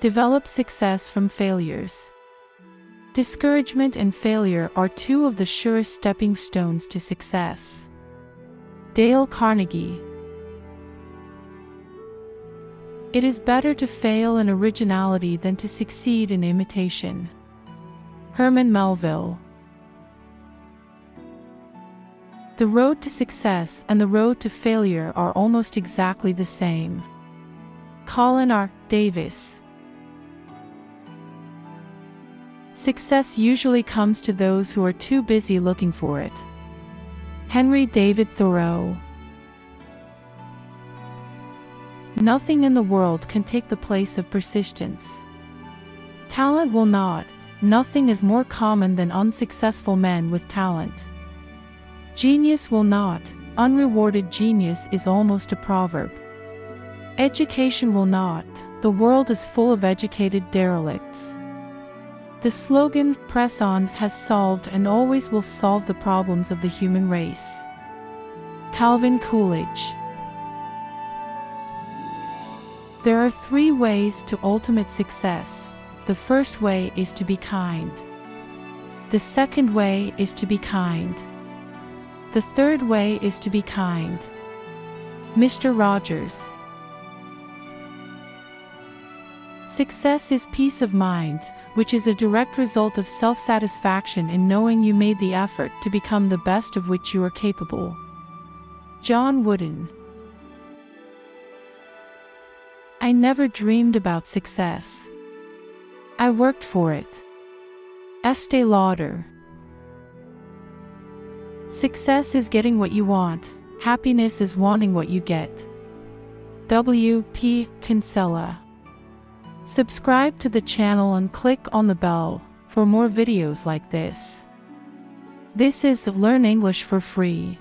Develop success from failures. Discouragement and failure are two of the surest stepping stones to success. Dale Carnegie It is better to fail in originality than to succeed in imitation. Herman Melville The road to success and the road to failure are almost exactly the same. Colin R. Davis Success usually comes to those who are too busy looking for it. Henry David Thoreau Nothing in the world can take the place of persistence. Talent will not. Nothing is more common than unsuccessful men with talent. Genius will not. Unrewarded genius is almost a proverb. Education will not. The world is full of educated derelicts. The slogan, Press On, has solved and always will solve the problems of the human race. Calvin Coolidge There are three ways to ultimate success. The first way is to be kind. The second way is to be kind. The third way is to be kind. Mr. Rogers Success is peace of mind, which is a direct result of self-satisfaction in knowing you made the effort to become the best of which you are capable. John Wooden I never dreamed about success. I worked for it. Estee Lauder Success is getting what you want, happiness is wanting what you get. W. P. Kinsella Subscribe to the channel and click on the bell for more videos like this. This is Learn English for Free.